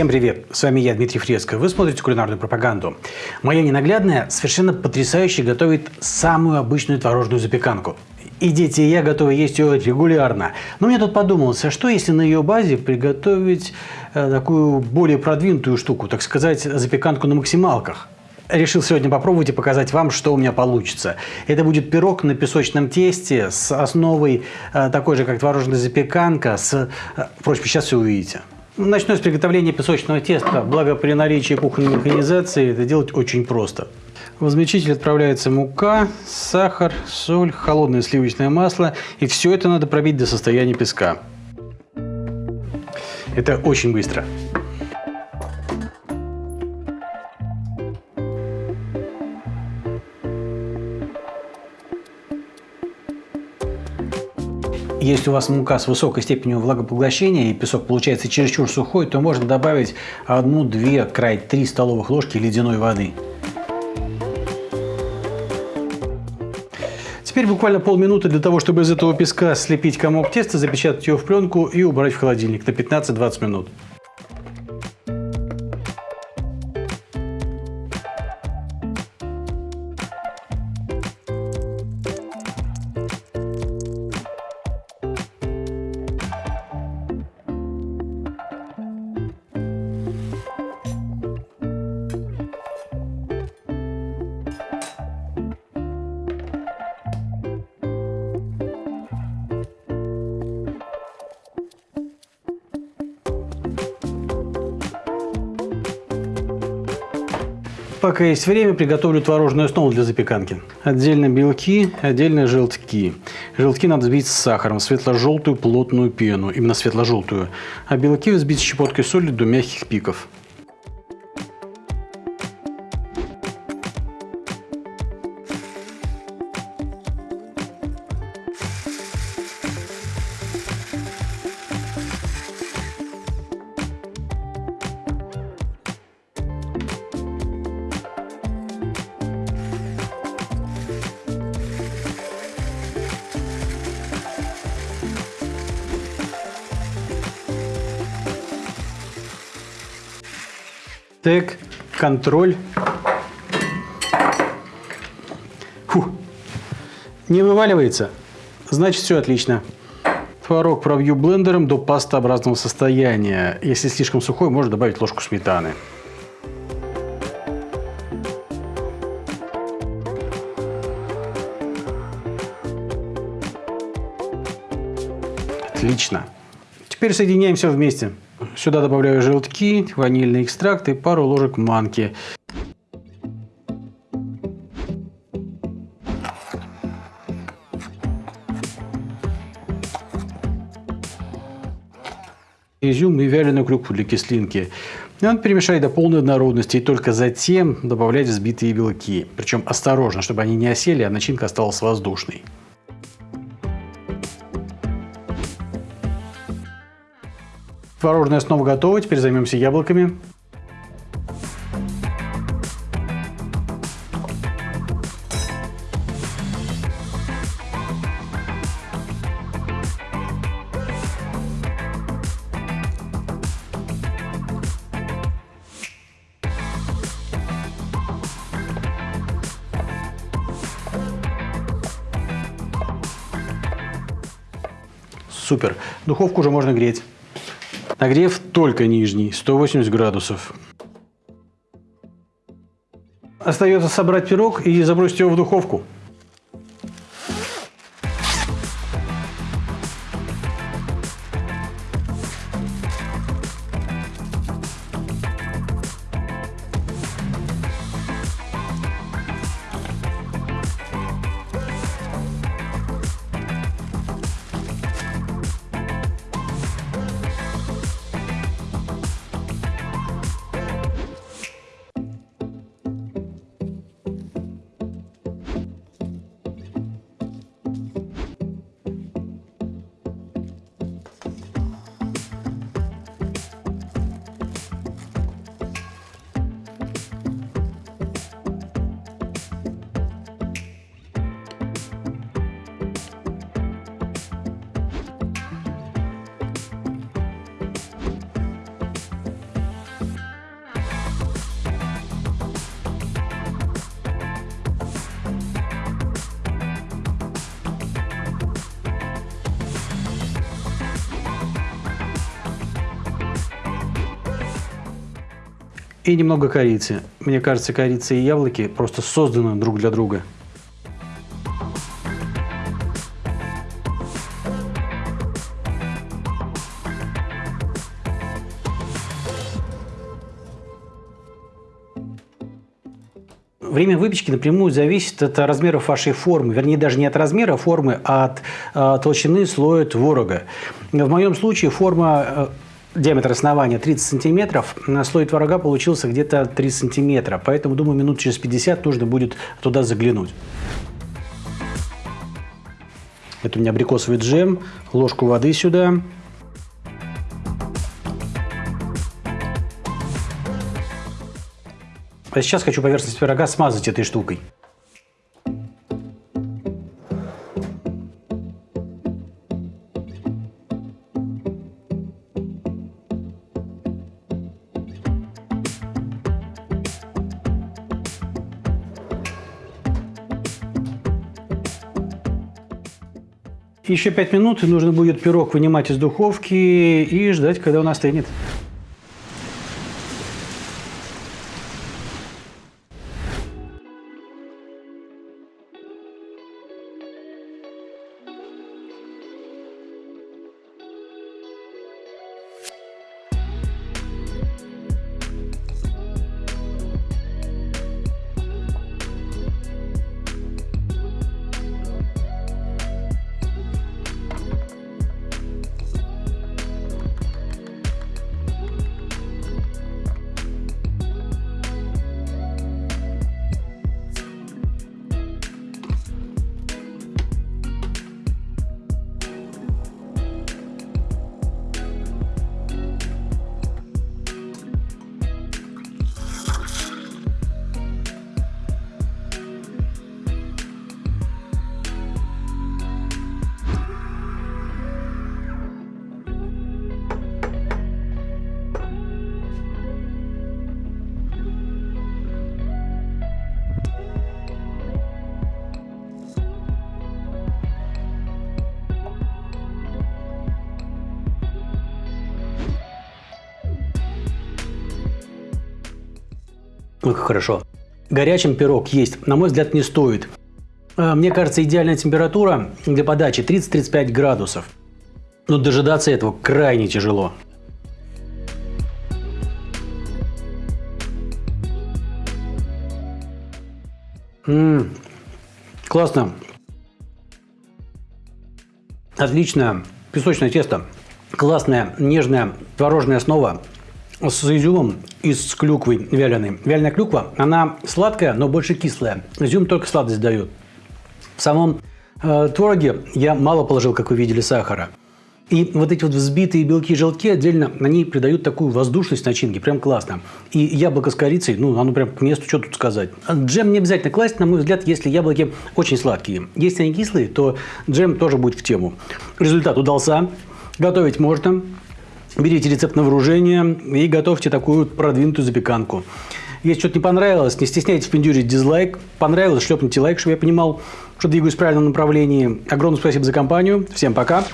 Всем привет! С вами я, Дмитрий Фреско. Вы смотрите кулинарную пропаганду. Моя ненаглядная совершенно потрясающе готовит самую обычную творожную запеканку. И дети, и я готовы есть ее регулярно. Но мне тут подумалось, а что если на ее базе приготовить э, такую более продвинутую штуку, так сказать, запеканку на максималках? Решил сегодня попробовать и показать вам, что у меня получится. Это будет пирог на песочном тесте с основой э, такой же, как творожная запеканка. С... Э, впрочем, сейчас все увидите. Начну с приготовления песочного теста. Благо при наличии кухонной механизации это делать очень просто. В измельчитель отправляется мука, сахар, соль, холодное сливочное масло. И все это надо пробить до состояния песка. Это очень быстро. Если у вас мука с высокой степенью влагопоглощения и песок получается чересчур сухой, то можно добавить 1-2, край 3 столовых ложки ледяной воды. Теперь буквально полминуты для того, чтобы из этого песка слепить комок теста, запечатать его в пленку и убрать в холодильник на 15-20 минут. Пока есть время, приготовлю творожную основу для запеканки. Отдельно белки, отдельно желтки. Желтки надо взбить с сахаром, светло-желтую плотную пену, именно светло-желтую. А белки взбить щепоткой соли до мягких пиков. Так, контроль. Фу. Не вываливается? Значит, все отлично. Творог пробью блендером до пастообразного состояния. Если слишком сухой, можно добавить ложку сметаны. Отлично. Теперь соединяем все вместе. Сюда добавляю желтки, ванильный экстракт и пару ложек манки. изюм и вяленую клюкву для кислинки. Он перемешать до полной однородности и только затем добавлять взбитые белки. Причем осторожно, чтобы они не осели, а начинка осталась воздушной. Творожная основа готова, теперь займемся яблоками. Супер. Духовку уже можно греть. Нагрев только нижний, 180 градусов. Остается собрать пирог и забросить его в духовку. И немного корицы. Мне кажется, корица и яблоки просто созданы друг для друга. Время выпечки напрямую зависит от размеров вашей формы. Вернее, даже не от размера формы, а от э, толщины слоя творога. В моем случае форма э, диаметр основания 30 сантиметров, слой творога получился где-то 3 сантиметра. Поэтому, думаю, минут через 50 нужно будет туда заглянуть. Это у меня абрикосовый джем, ложку воды сюда. А сейчас хочу поверхность пирога смазать этой штукой. Еще 5 минут, и нужно будет пирог вынимать из духовки и ждать, когда он остынет. Ой, как хорошо. Горячим пирог есть, на мой взгляд, не стоит. А, мне кажется, идеальная температура для подачи 30-35 градусов. Но дожидаться этого крайне тяжело. Ммм, классно. Отличное песочное тесто. Классная, нежная творожная основа с изюмом и с клюквой вяленой. Вяленая клюква, она сладкая, но больше кислая. Изюм только сладость дает. В самом э, твороге я мало положил, как вы видели, сахара. И вот эти вот взбитые белки и желтки отдельно, они придают такую воздушность начинки, прям классно. И яблоко с корицей, ну, оно прям к месту, что тут сказать. Джем не обязательно класть, на мой взгляд, если яблоки очень сладкие. Если они кислые, то джем тоже будет в тему. Результат удался. Готовить можно. Берите рецепт на вооружение и готовьте такую продвинутую запеканку. Если что-то не понравилось, не стесняйтесь пиндюрить дизлайк. Понравилось, шлепните лайк, чтобы я понимал, что двигаюсь в правильном направлении. Огромное спасибо за компанию. Всем пока.